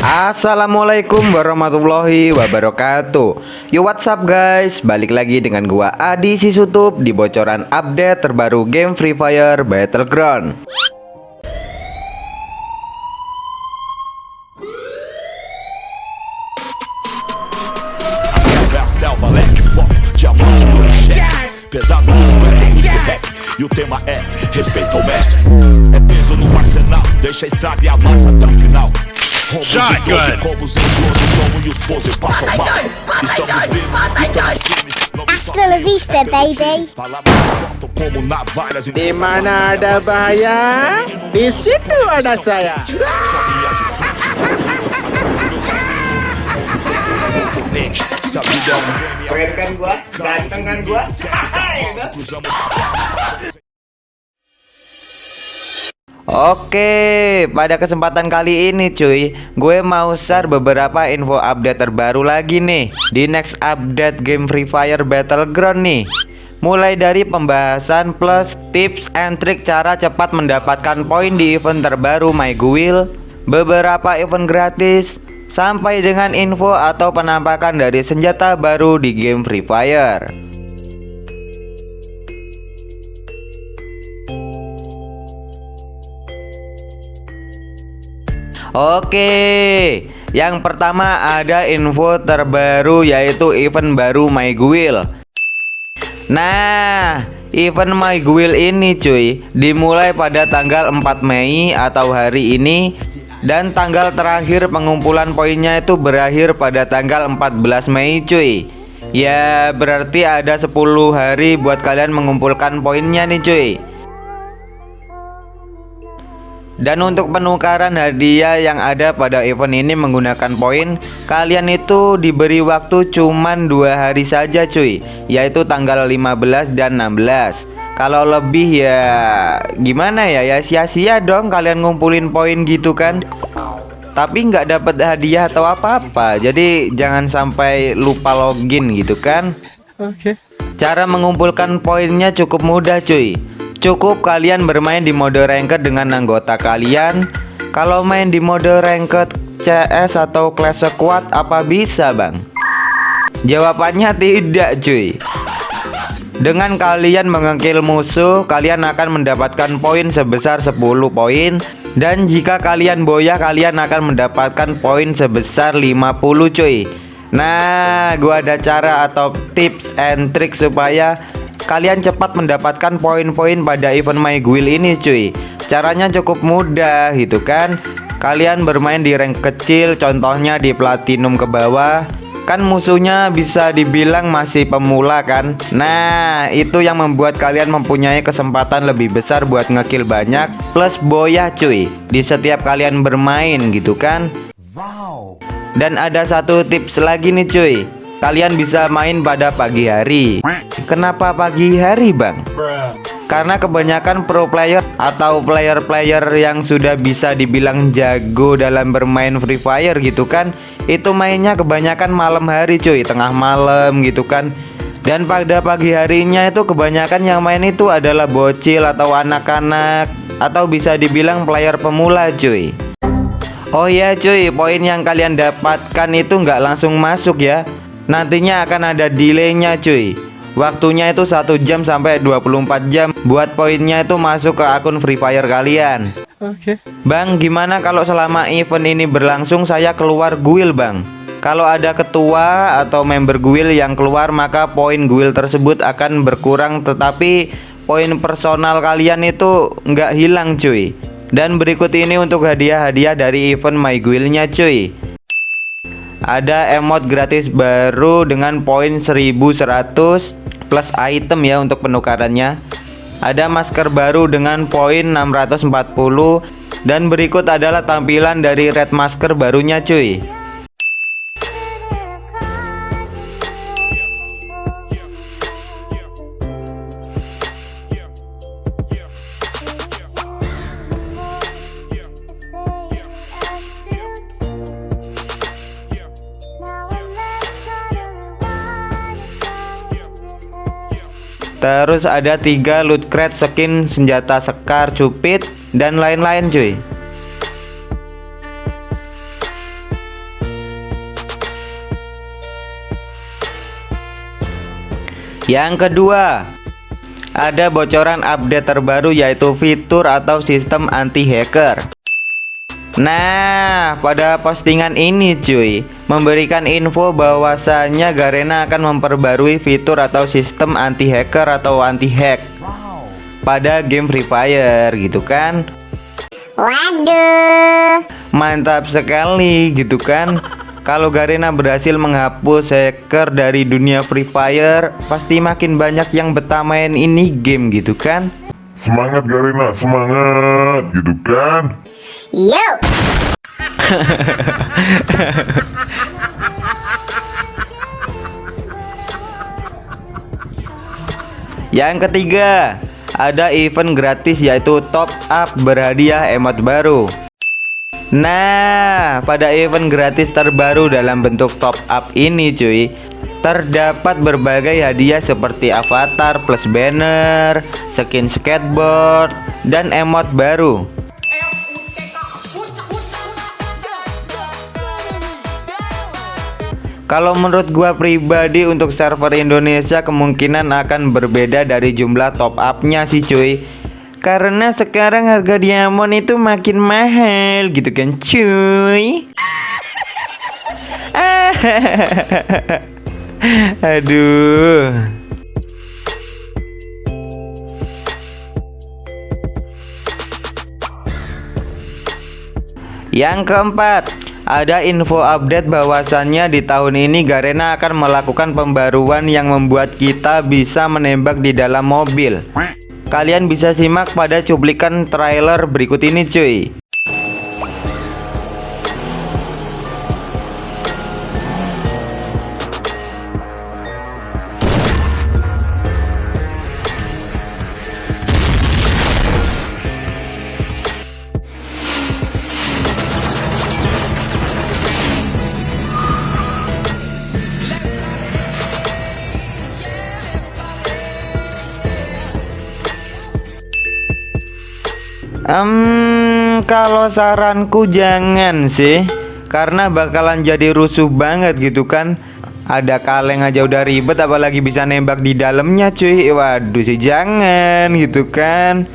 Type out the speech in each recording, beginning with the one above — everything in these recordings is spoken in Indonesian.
Assalamualaikum warahmatullahi wabarakatuh. Yo what's up guys? Balik lagi dengan gua Adi Sisutup Di bocoran update terbaru game Free Fire Battleground. E o tema é respeito ao mestre. É peso no arsenal, deixa a estrada e a massa até o final Shotgun! Hasta la vista, baby. Di mana ada bahaya, di situ ada saya. Keren kan gua? Ganteng kan gua? Oke, pada kesempatan kali ini cuy Gue mau share beberapa info update terbaru lagi nih Di next update game Free Fire Battleground nih. Mulai dari pembahasan plus tips and trick cara cepat mendapatkan poin di event terbaru My Guild. Beberapa event gratis Sampai dengan info atau penampakan dari senjata baru di game Free Fire Oke, yang pertama ada info terbaru yaitu event baru My Guild. Nah, event My Guild ini cuy dimulai pada tanggal 4 Mei atau hari ini dan tanggal terakhir pengumpulan poinnya itu berakhir pada tanggal 14 Mei cuy. Ya, berarti ada 10 hari buat kalian mengumpulkan poinnya nih cuy. Dan untuk penukaran hadiah yang ada pada event ini menggunakan poin Kalian itu diberi waktu cuman dua hari saja cuy. Yaitu tanggal 15 dan 16 Kalau lebih ya gimana ya? Ya sia-sia dong kalian ngumpulin poin gitu kan. Tapi nggak dapat hadiah atau apa-apa. Jadi jangan sampai lupa login gitu kan. Oke. Okay. Cara mengumpulkan poinnya cukup mudah cuy Cukup kalian bermain di mode ranked dengan anggota kalian. Kalau main di mode ranked CS atau class squad apa bisa bang? Jawabannya tidak cuy. Dengan kalian mengekil musuh Kalian akan mendapatkan poin sebesar 10 poin. Dan jika kalian boyah kalian akan mendapatkan poin sebesar 50 cuy. Nah gua ada cara atau tips and trick supaya kalian cepat mendapatkan poin-poin pada event My Guild ini cuy. Caranya cukup mudah gitu kan? Kalian bermain di rank kecil contohnya di platinum ke bawah. Kan musuhnya bisa dibilang masih pemula kan? Nah itu yang membuat kalian mempunyai kesempatan lebih besar buat ngekill banyak Plus boya cuy Di setiap kalian bermain gitu kan? Wow. Dan ada satu tips lagi nih cuy kalian bisa main pada pagi hari. Kenapa pagi hari bang? Karena kebanyakan pro player atau player-player yang sudah bisa dibilang jago dalam bermain Free Fire gitu kan Itu mainnya kebanyakan malam hari cuy. Tengah malam gitu kan. Dan pada pagi harinya itu kebanyakan yang main itu adalah bocil atau anak-anak Atau bisa dibilang player pemula cuy. Oh ya cuy, poin yang kalian dapatkan itu nggak langsung masuk ya Nantinya akan ada delaynya cuy. Waktunya itu satu jam sampai 24 jam. Buat poinnya itu masuk ke akun Free Fire kalian. Oke. Okay. Bang gimana kalau selama event ini berlangsung saya keluar guild bang? Kalau ada ketua atau member guild yang keluar maka poin guild tersebut akan berkurang. Tetapi poin personal kalian itu nggak hilang cuy. Dan berikut ini untuk hadiah-hadiah dari event My Guild-nya cuy ada emot gratis baru dengan poin 1100 plus item ya untuk penukarannya. Ada masker baru dengan poin 640 dan berikut adalah tampilan dari red masker barunya cuy Terus ada tiga loot crate skin senjata sekar cupid dan lain-lain cuy. Yang kedua Ada bocoran update terbaru yaitu fitur atau sistem anti hacker Nah, pada postingan ini cuy, memberikan info bahwasannya Garena akan memperbarui fitur atau sistem anti hacker atau anti hack pada game Free Fire gitu kan. Waduh. Mantap sekali gitu kan. Kalau Garena berhasil menghapus hacker dari dunia Free Fire, pasti makin banyak yang betah main ini game gitu kan. Semangat Garena, semangat gitu kan. Yo. Yang ketiga, ada event gratis yaitu top up berhadiah emot baru. Nah, pada event gratis terbaru dalam bentuk top up ini cuy, terdapat berbagai hadiah seperti avatar plus banner, skin skateboard, dan emot baru. Kalau menurut gua pribadi untuk server Indonesia kemungkinan akan berbeda dari jumlah top upnya sih cuy. Karena sekarang harga diamond itu makin mahal gitu kan cuy? Aduh. Yang keempat ada info update bahwasannya di tahun ini Garena akan melakukan pembaruan yang membuat kita bisa menembak di dalam mobil. Kalian bisa simak pada cuplikan trailer berikut ini cuy. Um, kalau saranku jangan sih Karena bakalan jadi rusuh banget gitu kan. Ada kaleng aja udah ribet apalagi bisa nembak di dalamnya cuy. Waduh sih jangan gitu kan.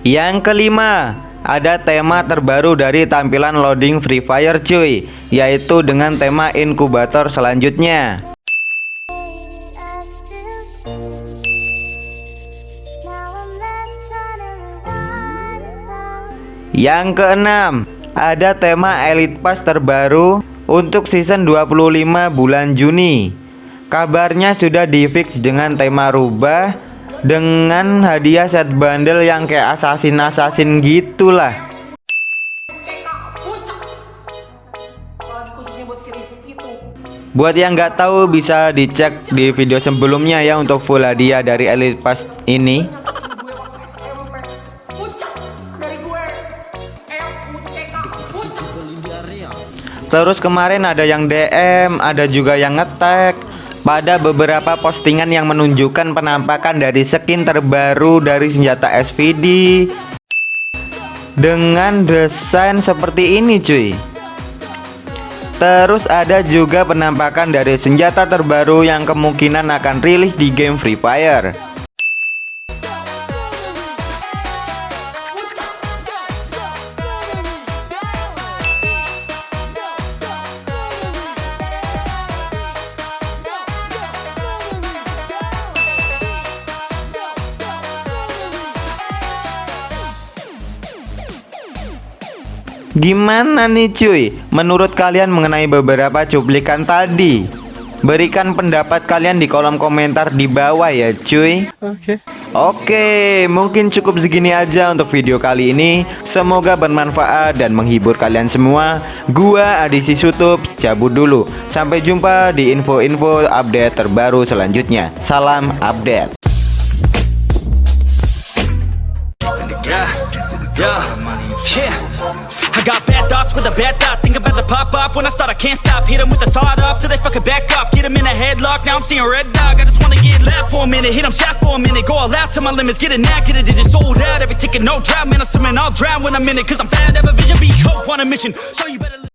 Yang kelima ada tema terbaru dari tampilan loading Free Fire cuy Yaitu dengan tema inkubator selanjutnya Yang keenam, ada tema Elite Pass terbaru untuk season 25 bulan Juni. Kabarnya sudah di fix dengan tema rubah dengan hadiah set bundle yang kayak assassin-assassin gitulah. Buat yang nggak tahu bisa dicek di video sebelumnya ya untuk full hadiah dari Elite Pass ini. Terus kemarin ada yang DM, ada juga yang ngetek pada beberapa postingan yang menunjukkan penampakan dari skin terbaru dari senjata SVD dengan desain seperti ini cuy. Terus ada juga penampakan dari senjata terbaru yang kemungkinan akan rilis di game Free Fire. Gimana nih cuy? Menurut kalian mengenai beberapa cuplikan tadi? Berikan pendapat kalian di kolom komentar di bawah ya cuy. Oke. Okay. Oke mungkin cukup segini aja untuk video kali ini. Semoga bermanfaat dan menghibur kalian semua. Gua Adisi Sutup cabut dulu. Sampai jumpa di info-info update terbaru selanjutnya. Salam update. Yeah, yeah, yeah. I got bad thoughts with a bad thought. Think about to pop off. When I start I can't stop. Hit them with the sawed off till they fucking back off. Get them in a headlock, now I'm seeing red dog. I just wanna get loud for a minute, hit them shot for a minute. Go all out to my limits, get it now, get it digit sold out. Every ticket, no drought, man, I'm swimming, I'll drown when I'm in it. Cause I'm fat, have a vision, be hope on a mission. So you